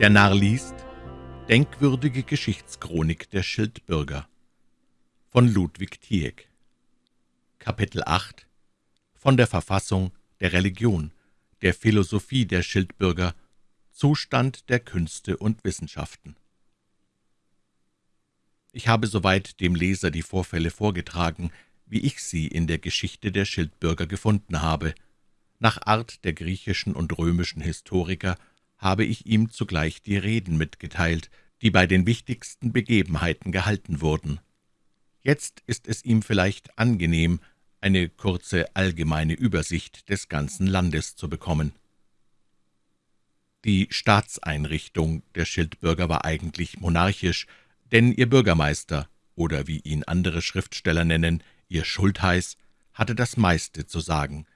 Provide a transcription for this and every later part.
Der Narr liest Denkwürdige Geschichtschronik der Schildbürger von Ludwig Tieck Kapitel 8 Von der Verfassung, der Religion, der Philosophie der Schildbürger, Zustand der Künste und Wissenschaften Ich habe soweit dem Leser die Vorfälle vorgetragen, wie ich sie in der Geschichte der Schildbürger gefunden habe. Nach Art der griechischen und römischen Historiker habe ich ihm zugleich die Reden mitgeteilt, die bei den wichtigsten Begebenheiten gehalten wurden. Jetzt ist es ihm vielleicht angenehm, eine kurze allgemeine Übersicht des ganzen Landes zu bekommen. Die Staatseinrichtung der Schildbürger war eigentlich monarchisch, denn ihr Bürgermeister, oder wie ihn andere Schriftsteller nennen, ihr Schultheiß, hatte das meiste zu sagen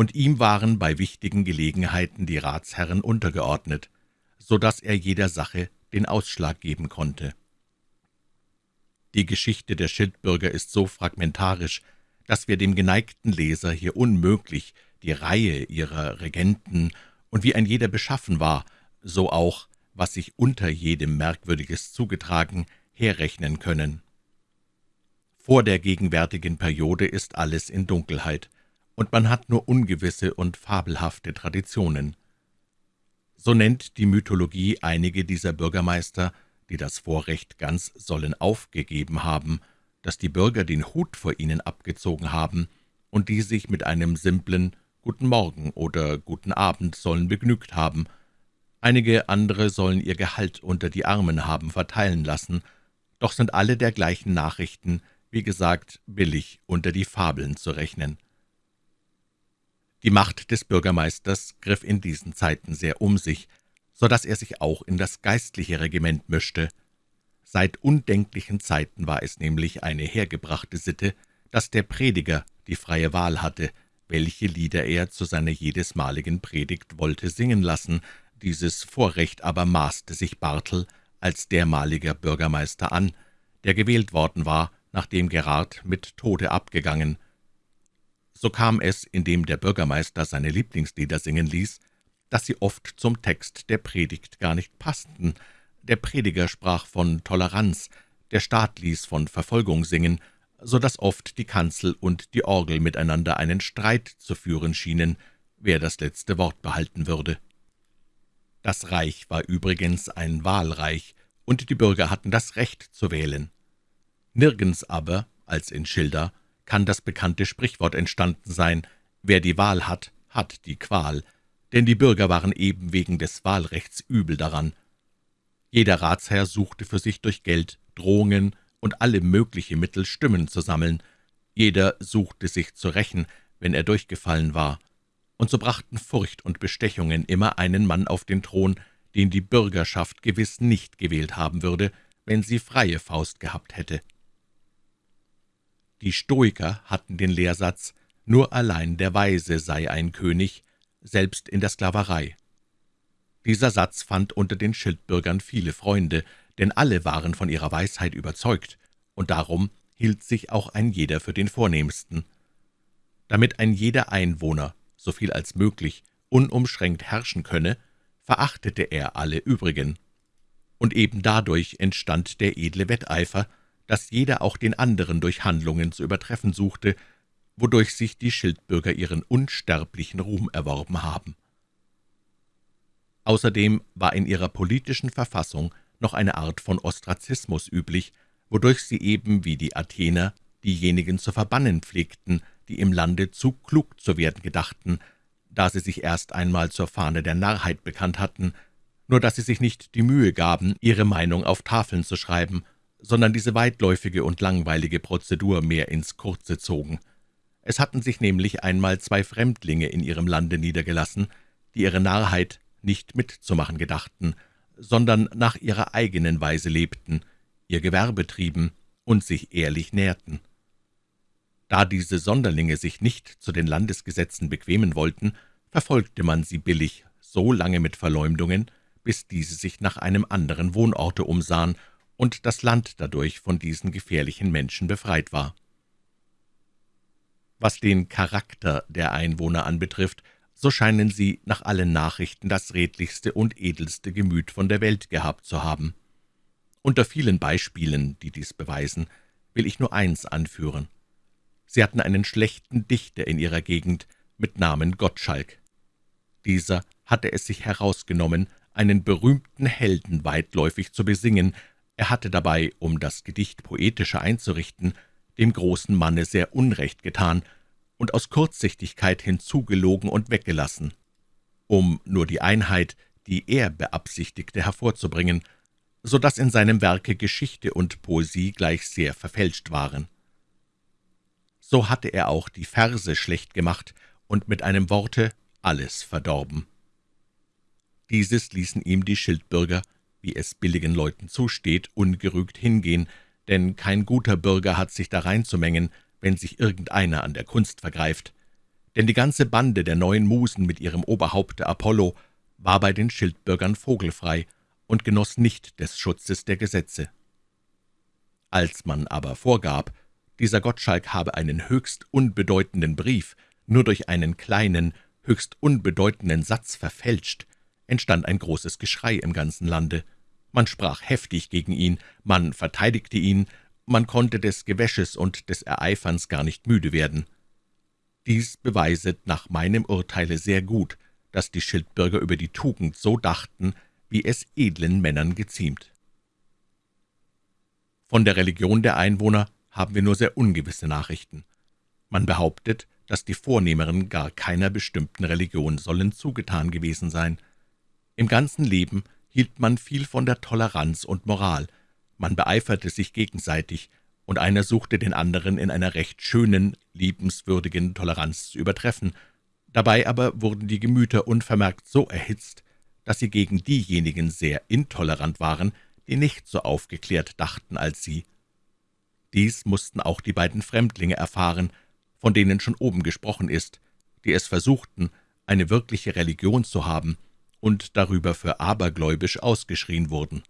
und ihm waren bei wichtigen Gelegenheiten die Ratsherren untergeordnet, so dass er jeder Sache den Ausschlag geben konnte. Die Geschichte der Schildbürger ist so fragmentarisch, dass wir dem geneigten Leser hier unmöglich die Reihe ihrer Regenten und wie ein jeder beschaffen war, so auch, was sich unter jedem Merkwürdiges zugetragen, herrechnen können. Vor der gegenwärtigen Periode ist alles in Dunkelheit, und man hat nur ungewisse und fabelhafte Traditionen. So nennt die Mythologie einige dieser Bürgermeister, die das Vorrecht ganz sollen aufgegeben haben, dass die Bürger den Hut vor ihnen abgezogen haben und die sich mit einem simplen »Guten Morgen« oder »Guten Abend« sollen begnügt haben. Einige andere sollen ihr Gehalt unter die Armen haben verteilen lassen, doch sind alle der gleichen Nachrichten, wie gesagt, billig unter die Fabeln zu rechnen. Die Macht des Bürgermeisters griff in diesen Zeiten sehr um sich, so dass er sich auch in das geistliche Regiment mischte. Seit undenklichen Zeiten war es nämlich eine hergebrachte Sitte, dass der Prediger die freie Wahl hatte, welche Lieder er zu seiner jedesmaligen Predigt wollte singen lassen. Dieses Vorrecht aber maßte sich Bartel als dermaliger Bürgermeister an, der gewählt worden war, nachdem Gerard mit Tode abgegangen. So kam es, indem der Bürgermeister seine Lieblingslieder singen ließ, dass sie oft zum Text der Predigt gar nicht passten. Der Prediger sprach von Toleranz, der Staat ließ von Verfolgung singen, so dass oft die Kanzel und die Orgel miteinander einen Streit zu führen schienen, wer das letzte Wort behalten würde. Das Reich war übrigens ein Wahlreich, und die Bürger hatten das Recht zu wählen. Nirgends aber, als in Schilda, kann das bekannte Sprichwort entstanden sein, »Wer die Wahl hat, hat die Qual«, denn die Bürger waren eben wegen des Wahlrechts übel daran. Jeder Ratsherr suchte für sich durch Geld, Drohungen und alle mögliche Mittel Stimmen zu sammeln. Jeder suchte sich zu rächen, wenn er durchgefallen war. Und so brachten Furcht und Bestechungen immer einen Mann auf den Thron, den die Bürgerschaft gewiss nicht gewählt haben würde, wenn sie freie Faust gehabt hätte. Die Stoiker hatten den Lehrsatz, nur allein der Weise sei ein König, selbst in der Sklaverei. Dieser Satz fand unter den Schildbürgern viele Freunde, denn alle waren von ihrer Weisheit überzeugt, und darum hielt sich auch ein jeder für den Vornehmsten. Damit ein jeder Einwohner, so viel als möglich, unumschränkt herrschen könne, verachtete er alle übrigen. Und eben dadurch entstand der edle Wetteifer, dass jeder auch den anderen durch Handlungen zu übertreffen suchte, wodurch sich die Schildbürger ihren unsterblichen Ruhm erworben haben. Außerdem war in ihrer politischen Verfassung noch eine Art von Ostrazismus üblich, wodurch sie eben wie die Athener diejenigen zu verbannen pflegten, die im Lande zu klug zu werden gedachten, da sie sich erst einmal zur Fahne der Narrheit bekannt hatten, nur dass sie sich nicht die Mühe gaben, ihre Meinung auf Tafeln zu schreiben sondern diese weitläufige und langweilige Prozedur mehr ins Kurze zogen. Es hatten sich nämlich einmal zwei Fremdlinge in ihrem Lande niedergelassen, die ihre Narrheit nicht mitzumachen gedachten, sondern nach ihrer eigenen Weise lebten, ihr Gewerbe trieben und sich ehrlich nährten. Da diese Sonderlinge sich nicht zu den Landesgesetzen bequemen wollten, verfolgte man sie billig so lange mit Verleumdungen, bis diese sich nach einem anderen Wohnorte umsahen und das Land dadurch von diesen gefährlichen Menschen befreit war. Was den Charakter der Einwohner anbetrifft, so scheinen sie nach allen Nachrichten das redlichste und edelste Gemüt von der Welt gehabt zu haben. Unter vielen Beispielen, die dies beweisen, will ich nur eins anführen. Sie hatten einen schlechten Dichter in ihrer Gegend mit Namen Gottschalk. Dieser hatte es sich herausgenommen, einen berühmten Helden weitläufig zu besingen, er hatte dabei, um das Gedicht poetischer einzurichten, dem großen Manne sehr Unrecht getan und aus Kurzsichtigkeit hinzugelogen und weggelassen, um nur die Einheit, die er beabsichtigte, hervorzubringen, so dass in seinem Werke Geschichte und Poesie gleich sehr verfälscht waren. So hatte er auch die Verse schlecht gemacht und mit einem Worte alles verdorben. Dieses ließen ihm die Schildbürger, wie es billigen Leuten zusteht, ungerügt hingehen, denn kein guter Bürger hat sich da reinzumengen, wenn sich irgendeiner an der Kunst vergreift. Denn die ganze Bande der neuen Musen mit ihrem Oberhaupte Apollo war bei den Schildbürgern vogelfrei und genoss nicht des Schutzes der Gesetze. Als man aber vorgab, dieser Gottschalk habe einen höchst unbedeutenden Brief nur durch einen kleinen, höchst unbedeutenden Satz verfälscht, entstand ein großes Geschrei im ganzen Lande. Man sprach heftig gegen ihn, man verteidigte ihn, man konnte des Gewäsches und des Ereiferns gar nicht müde werden. Dies beweiset nach meinem Urteile sehr gut, dass die Schildbürger über die Tugend so dachten, wie es edlen Männern geziemt. Von der Religion der Einwohner haben wir nur sehr ungewisse Nachrichten. Man behauptet, dass die Vornehmeren gar keiner bestimmten Religion sollen zugetan gewesen sein. Im ganzen Leben hielt man viel von der Toleranz und Moral, man beeiferte sich gegenseitig, und einer suchte den anderen in einer recht schönen, liebenswürdigen Toleranz zu übertreffen. Dabei aber wurden die Gemüter unvermerkt so erhitzt, dass sie gegen diejenigen sehr intolerant waren, die nicht so aufgeklärt dachten als sie. Dies mussten auch die beiden Fremdlinge erfahren, von denen schon oben gesprochen ist, die es versuchten, eine wirkliche Religion zu haben und darüber für abergläubisch ausgeschrien wurden.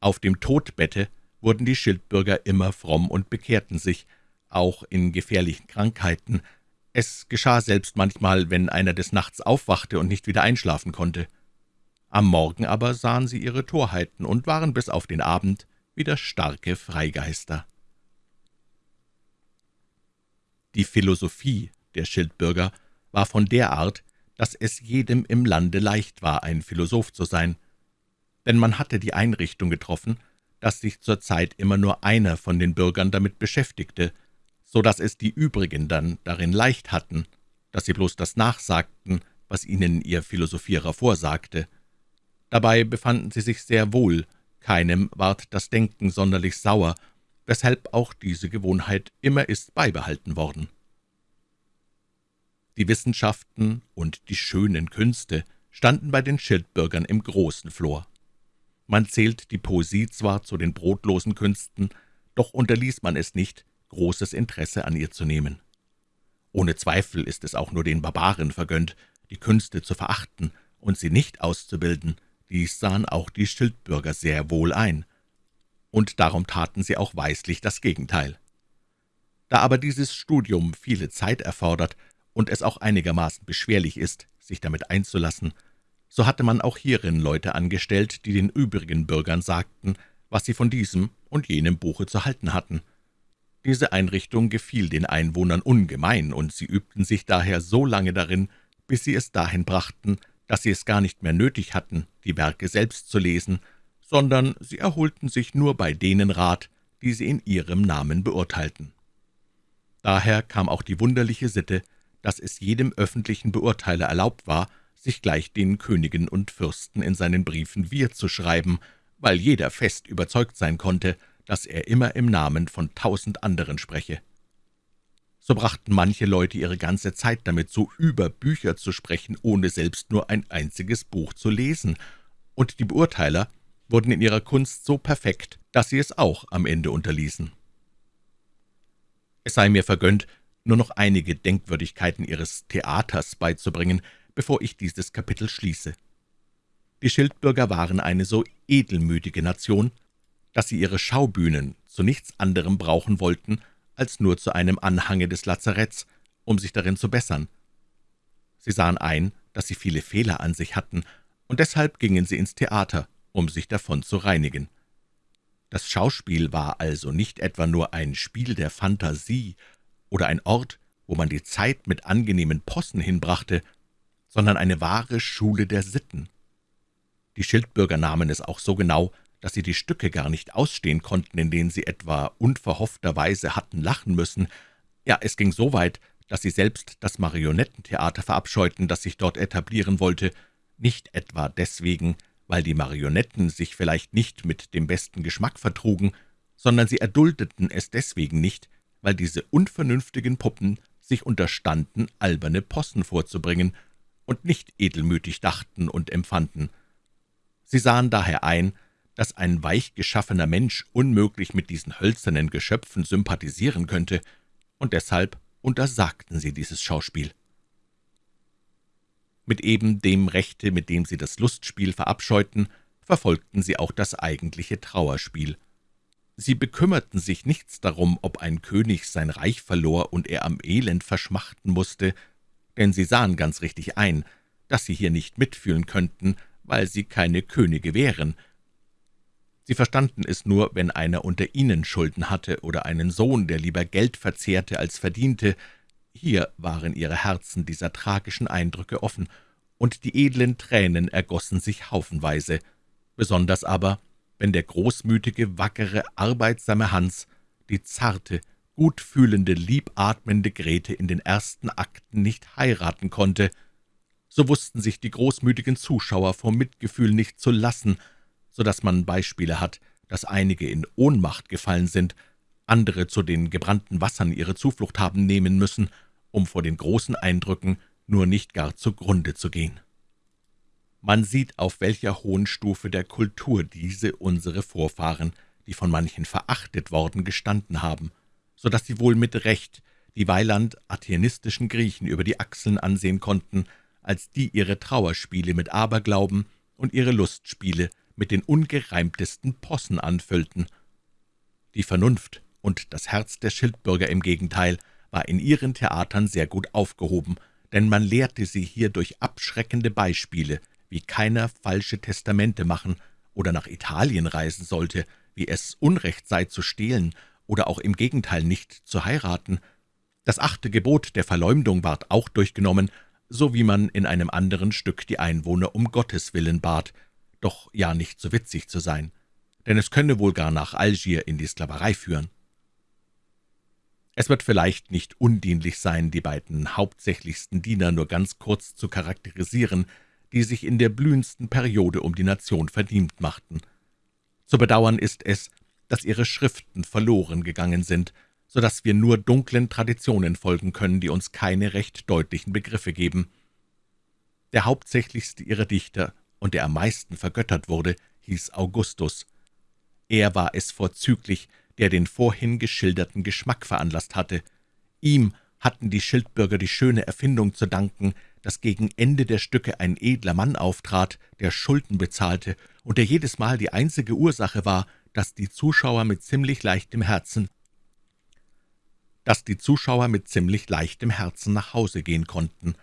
Auf dem Todbette wurden die Schildbürger immer fromm und bekehrten sich, auch in gefährlichen Krankheiten. Es geschah selbst manchmal, wenn einer des Nachts aufwachte und nicht wieder einschlafen konnte. Am Morgen aber sahen sie ihre Torheiten und waren bis auf den Abend wieder starke Freigeister. Die Philosophie der Schildbürger war von der Art, dass es jedem im Lande leicht war, ein Philosoph zu sein denn man hatte die Einrichtung getroffen, dass sich zur Zeit immer nur einer von den Bürgern damit beschäftigte, so dass es die übrigen dann darin leicht hatten, dass sie bloß das nachsagten, was ihnen ihr Philosophierer vorsagte. Dabei befanden sie sich sehr wohl, keinem ward das Denken sonderlich sauer, weshalb auch diese Gewohnheit immer ist beibehalten worden. Die Wissenschaften und die schönen Künste standen bei den Schildbürgern im großen Flor. Man zählt die Poesie zwar zu den brotlosen Künsten, doch unterließ man es nicht, großes Interesse an ihr zu nehmen. Ohne Zweifel ist es auch nur den Barbaren vergönnt, die Künste zu verachten und sie nicht auszubilden, dies sahen auch die Schildbürger sehr wohl ein, und darum taten sie auch weislich das Gegenteil. Da aber dieses Studium viele Zeit erfordert und es auch einigermaßen beschwerlich ist, sich damit einzulassen, so hatte man auch hierin Leute angestellt, die den übrigen Bürgern sagten, was sie von diesem und jenem Buche zu halten hatten. Diese Einrichtung gefiel den Einwohnern ungemein, und sie übten sich daher so lange darin, bis sie es dahin brachten, dass sie es gar nicht mehr nötig hatten, die Werke selbst zu lesen, sondern sie erholten sich nur bei denen Rat, die sie in ihrem Namen beurteilten. Daher kam auch die wunderliche Sitte, dass es jedem öffentlichen Beurteiler erlaubt war, sich gleich den Königen und Fürsten in seinen Briefen Wir zu schreiben, weil jeder fest überzeugt sein konnte, dass er immer im Namen von tausend anderen spreche. So brachten manche Leute ihre ganze Zeit damit so über Bücher zu sprechen, ohne selbst nur ein einziges Buch zu lesen, und die Beurteiler wurden in ihrer Kunst so perfekt, dass sie es auch am Ende unterließen. Es sei mir vergönnt, nur noch einige Denkwürdigkeiten ihres Theaters beizubringen, bevor ich dieses Kapitel schließe. Die Schildbürger waren eine so edelmütige Nation, dass sie ihre Schaubühnen zu nichts anderem brauchen wollten, als nur zu einem Anhange des Lazaretts, um sich darin zu bessern. Sie sahen ein, dass sie viele Fehler an sich hatten, und deshalb gingen sie ins Theater, um sich davon zu reinigen. Das Schauspiel war also nicht etwa nur ein Spiel der Fantasie oder ein Ort, wo man die Zeit mit angenehmen Possen hinbrachte, sondern eine wahre Schule der Sitten. Die Schildbürger nahmen es auch so genau, dass sie die Stücke gar nicht ausstehen konnten, in denen sie etwa unverhoffterweise hatten lachen müssen. Ja, es ging so weit, dass sie selbst das Marionettentheater verabscheuten, das sich dort etablieren wollte, nicht etwa deswegen, weil die Marionetten sich vielleicht nicht mit dem besten Geschmack vertrugen, sondern sie erduldeten es deswegen nicht, weil diese unvernünftigen Puppen sich unterstanden, alberne Possen vorzubringen und nicht edelmütig dachten und empfanden. Sie sahen daher ein, dass ein weich geschaffener Mensch unmöglich mit diesen hölzernen Geschöpfen sympathisieren könnte, und deshalb untersagten sie dieses Schauspiel. Mit eben dem Rechte, mit dem sie das Lustspiel verabscheuten, verfolgten sie auch das eigentliche Trauerspiel. Sie bekümmerten sich nichts darum, ob ein König sein Reich verlor und er am Elend verschmachten musste, denn sie sahen ganz richtig ein, dass sie hier nicht mitfühlen könnten, weil sie keine Könige wären, Sie verstanden es nur, wenn einer unter ihnen Schulden hatte oder einen Sohn, der lieber Geld verzehrte als verdiente. Hier waren ihre Herzen dieser tragischen Eindrücke offen, und die edlen Tränen ergossen sich haufenweise, besonders aber, wenn der großmütige, wackere, arbeitsame Hans die zarte, gutfühlende, liebatmende Grete in den ersten Akten nicht heiraten konnte, so wussten sich die großmütigen Zuschauer vor Mitgefühl nicht zu lassen, so dass man Beispiele hat, dass einige in Ohnmacht gefallen sind, andere zu den gebrannten Wassern ihre Zuflucht haben nehmen müssen, um vor den großen Eindrücken nur nicht gar zugrunde zu gehen. Man sieht, auf welcher hohen Stufe der Kultur diese unsere Vorfahren, die von manchen verachtet worden, gestanden haben, so dass sie wohl mit Recht die Weiland athenistischen Griechen über die Achseln ansehen konnten, als die ihre Trauerspiele mit Aberglauben und ihre Lustspiele mit den ungereimtesten Possen anfüllten. Die Vernunft und das Herz der Schildbürger im Gegenteil war in ihren Theatern sehr gut aufgehoben, denn man lehrte sie hier durch abschreckende Beispiele, wie keiner falsche Testamente machen oder nach Italien reisen sollte, wie es Unrecht sei zu stehlen oder auch im Gegenteil nicht zu heiraten. Das achte Gebot der Verleumdung ward auch durchgenommen, so wie man in einem anderen Stück die Einwohner um Gottes willen bat, doch ja nicht so witzig zu sein, denn es könne wohl gar nach Algier in die Sklaverei führen. Es wird vielleicht nicht undienlich sein, die beiden hauptsächlichsten Diener nur ganz kurz zu charakterisieren, die sich in der blühendsten Periode um die Nation verdient machten. Zu bedauern ist es, dass ihre Schriften verloren gegangen sind, so dass wir nur dunklen Traditionen folgen können, die uns keine recht deutlichen Begriffe geben. Der hauptsächlichste ihrer Dichter und der am meisten vergöttert wurde, hieß Augustus. Er war es vorzüglich, der den vorhin geschilderten Geschmack veranlasst hatte. Ihm hatten die Schildbürger die schöne Erfindung zu danken, dass gegen Ende der Stücke ein edler Mann auftrat, der Schulden bezahlte und der jedes Mal die einzige Ursache war, dass die Zuschauer mit ziemlich leichtem Herzen dass die Zuschauer mit ziemlich leichtem Herzen nach Hause gehen konnten.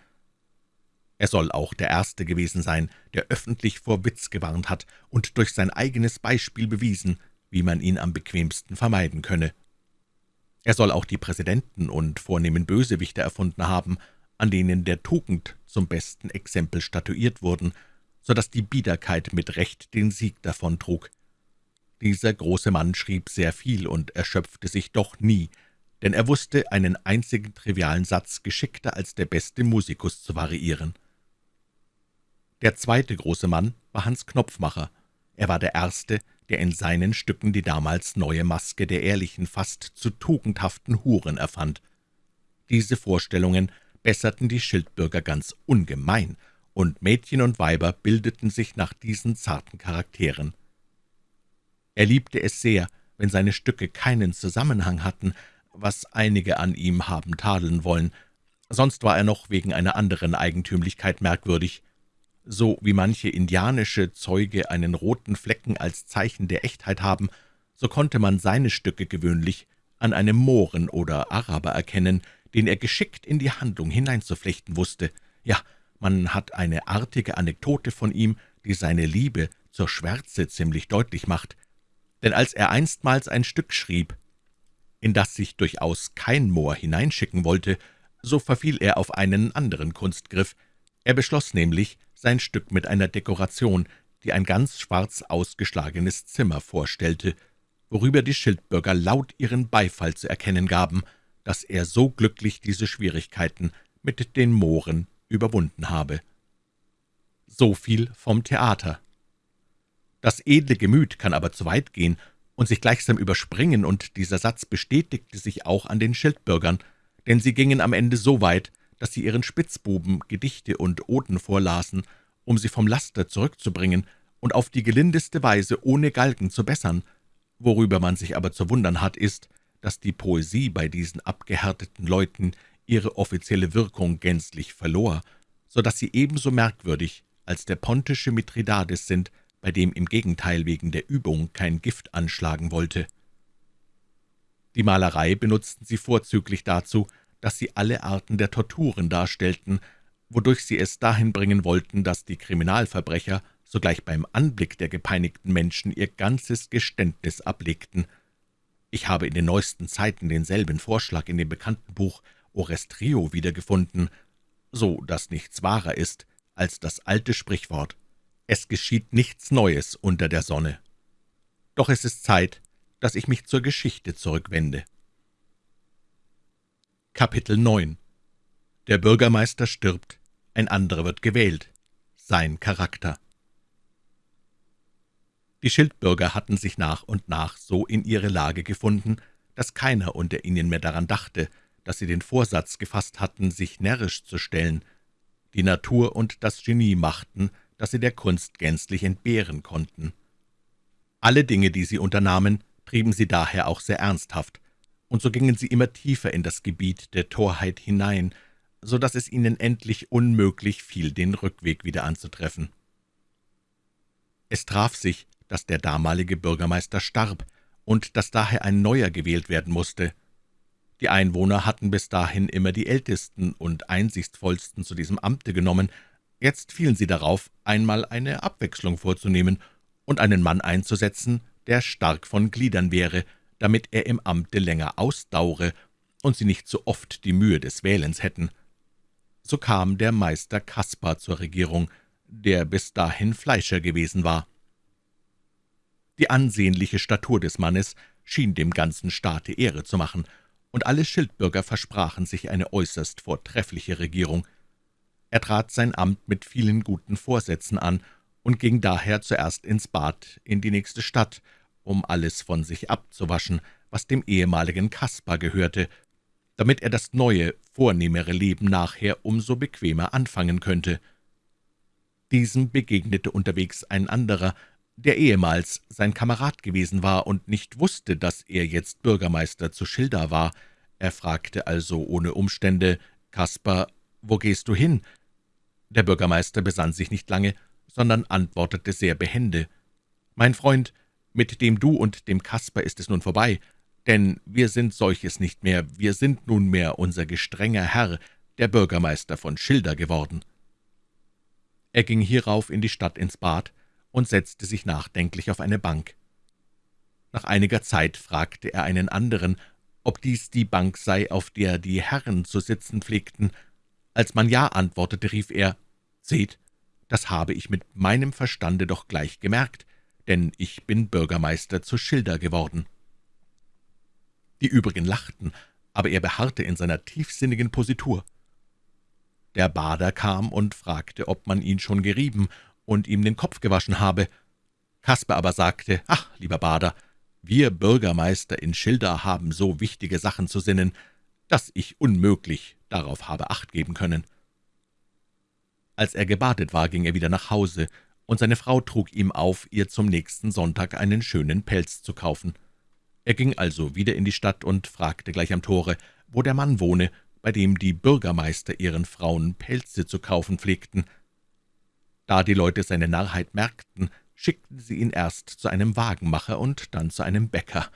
Er soll auch der Erste gewesen sein, der öffentlich vor Witz gewarnt hat und durch sein eigenes Beispiel bewiesen, wie man ihn am bequemsten vermeiden könne. Er soll auch die Präsidenten und vornehmen Bösewichte erfunden haben, an denen der Tugend zum besten Exempel statuiert wurden, so dass die Biederkeit mit Recht den Sieg davontrug. Dieser große Mann schrieb sehr viel und erschöpfte sich doch nie, denn er wusste einen einzigen trivialen Satz geschickter als der beste Musikus zu variieren. Der zweite große Mann war Hans Knopfmacher. Er war der Erste, der in seinen Stücken die damals neue Maske der ehrlichen, fast zu tugendhaften Huren erfand. Diese Vorstellungen besserten die Schildbürger ganz ungemein, und Mädchen und Weiber bildeten sich nach diesen zarten Charakteren. Er liebte es sehr, wenn seine Stücke keinen Zusammenhang hatten, was einige an ihm haben tadeln wollen, sonst war er noch wegen einer anderen Eigentümlichkeit merkwürdig. So wie manche indianische Zeuge einen roten Flecken als Zeichen der Echtheit haben, so konnte man seine Stücke gewöhnlich an einem Mohren oder Araber erkennen, den er geschickt in die Handlung hineinzuflechten wusste, Ja, man hat eine artige Anekdote von ihm, die seine Liebe zur Schwärze ziemlich deutlich macht. Denn als er einstmals ein Stück schrieb, in das sich durchaus kein Moor hineinschicken wollte, so verfiel er auf einen anderen Kunstgriff. Er beschloss nämlich, sein Stück mit einer Dekoration, die ein ganz schwarz ausgeschlagenes Zimmer vorstellte, worüber die Schildbürger laut ihren Beifall zu erkennen gaben, dass er so glücklich diese Schwierigkeiten mit den Mooren überwunden habe. So viel vom Theater. Das edle Gemüt kann aber zu weit gehen und sich gleichsam überspringen, und dieser Satz bestätigte sich auch an den Schildbürgern, denn sie gingen am Ende so weit, dass sie ihren Spitzbuben Gedichte und Oden vorlasen, um sie vom Laster zurückzubringen und auf die gelindeste Weise ohne Galgen zu bessern. Worüber man sich aber zu wundern hat, ist, dass die Poesie bei diesen abgehärteten Leuten ihre offizielle Wirkung gänzlich verlor, so dass sie ebenso merkwürdig als der pontische Mithridates sind, bei dem im Gegenteil wegen der Übung kein Gift anschlagen wollte. Die Malerei benutzten sie vorzüglich dazu, dass sie alle Arten der Torturen darstellten, wodurch sie es dahin bringen wollten, dass die Kriminalverbrecher sogleich beim Anblick der gepeinigten Menschen ihr ganzes Geständnis ablegten. Ich habe in den neuesten Zeiten denselben Vorschlag in dem bekannten Buch Orestrio wiedergefunden, so dass nichts wahrer ist als das alte Sprichwort »Es geschieht nichts Neues unter der Sonne«. Doch es ist Zeit, dass ich mich zur Geschichte zurückwende. Kapitel 9 Der Bürgermeister stirbt, ein anderer wird gewählt. Sein Charakter Die Schildbürger hatten sich nach und nach so in ihre Lage gefunden, dass keiner unter ihnen mehr daran dachte, dass sie den Vorsatz gefasst hatten, sich närrisch zu stellen. Die Natur und das Genie machten, dass sie der Kunst gänzlich entbehren konnten. Alle Dinge, die sie unternahmen, trieben sie daher auch sehr ernsthaft, und so gingen sie immer tiefer in das Gebiet der Torheit hinein, so dass es ihnen endlich unmöglich fiel, den Rückweg wieder anzutreffen. Es traf sich, dass der damalige Bürgermeister starb und dass daher ein neuer gewählt werden musste. Die Einwohner hatten bis dahin immer die Ältesten und Einsichtsvollsten zu diesem Amte genommen, jetzt fielen sie darauf, einmal eine Abwechslung vorzunehmen und einen Mann einzusetzen, der stark von Gliedern wäre, damit er im Amte länger ausdaure und sie nicht so oft die Mühe des Wählens hätten. So kam der Meister Kaspar zur Regierung, der bis dahin Fleischer gewesen war. Die ansehnliche Statur des Mannes schien dem ganzen Staate Ehre zu machen, und alle Schildbürger versprachen sich eine äußerst vortreffliche Regierung. Er trat sein Amt mit vielen guten Vorsätzen an und ging daher zuerst ins Bad in die nächste Stadt, um alles von sich abzuwaschen, was dem ehemaligen Kaspar gehörte, damit er das neue, vornehmere Leben nachher umso bequemer anfangen könnte. Diesem begegnete unterwegs ein anderer, der ehemals sein Kamerad gewesen war und nicht wusste, dass er jetzt Bürgermeister zu Schilda war. Er fragte also ohne Umstände, »Kaspar, wo gehst du hin?« Der Bürgermeister besann sich nicht lange, sondern antwortete sehr behende, »Mein Freund, mit dem Du und dem Kasper ist es nun vorbei, denn wir sind solches nicht mehr, wir sind nunmehr unser gestrenger Herr, der Bürgermeister von Schilder geworden.« Er ging hierauf in die Stadt ins Bad und setzte sich nachdenklich auf eine Bank. Nach einiger Zeit fragte er einen anderen, ob dies die Bank sei, auf der die Herren zu sitzen pflegten. Als man Ja antwortete, rief er, »Seht, das habe ich mit meinem Verstande doch gleich gemerkt denn ich bin Bürgermeister zu Schilder geworden.« Die übrigen lachten, aber er beharrte in seiner tiefsinnigen Positur. Der Bader kam und fragte, ob man ihn schon gerieben und ihm den Kopf gewaschen habe. Kasper aber sagte, »Ach, lieber Bader, wir Bürgermeister in Schilder haben so wichtige Sachen zu sinnen, dass ich unmöglich darauf habe Acht geben können.« Als er gebadet war, ging er wieder nach Hause und seine Frau trug ihm auf, ihr zum nächsten Sonntag einen schönen Pelz zu kaufen. Er ging also wieder in die Stadt und fragte gleich am Tore, wo der Mann wohne, bei dem die Bürgermeister ihren Frauen Pelze zu kaufen pflegten. Da die Leute seine Narrheit merkten, schickten sie ihn erst zu einem Wagenmacher und dann zu einem Bäcker.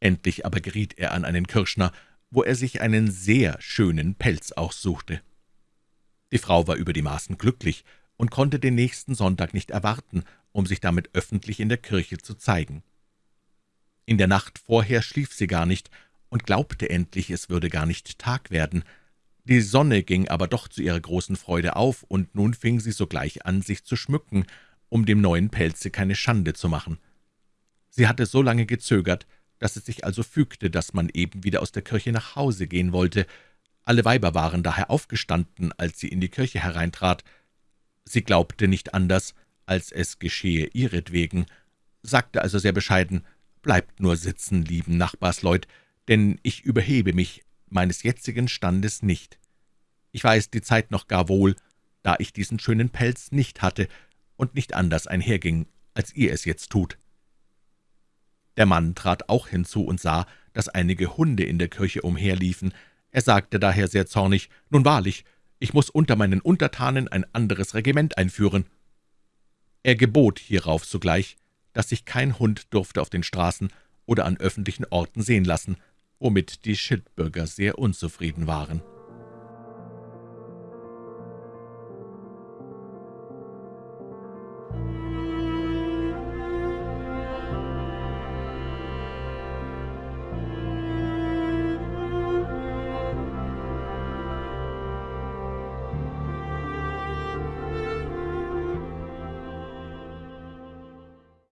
Endlich aber geriet er an einen Kirschner, wo er sich einen sehr schönen Pelz aussuchte. Die Frau war über die Maßen glücklich und konnte den nächsten Sonntag nicht erwarten, um sich damit öffentlich in der Kirche zu zeigen. In der Nacht vorher schlief sie gar nicht und glaubte endlich, es würde gar nicht Tag werden. Die Sonne ging aber doch zu ihrer großen Freude auf, und nun fing sie sogleich an, sich zu schmücken, um dem neuen Pelze keine Schande zu machen. Sie hatte so lange gezögert, dass es sich also fügte, dass man eben wieder aus der Kirche nach Hause gehen wollte. Alle Weiber waren daher aufgestanden, als sie in die Kirche hereintrat. Sie glaubte nicht anders, als es geschehe ihretwegen, sagte also sehr bescheiden, »Bleibt nur sitzen, lieben Nachbarsleut, denn ich überhebe mich meines jetzigen Standes nicht. Ich weiß die Zeit noch gar wohl, da ich diesen schönen Pelz nicht hatte und nicht anders einherging, als ihr es jetzt tut.« Der Mann trat auch hinzu und sah, dass einige Hunde in der Kirche umherliefen. Er sagte daher sehr zornig, »Nun wahrlich, ich muss unter meinen Untertanen ein anderes Regiment einführen.« Er gebot hierauf sogleich, dass sich kein Hund durfte auf den Straßen oder an öffentlichen Orten sehen lassen, womit die Schildbürger sehr unzufrieden waren.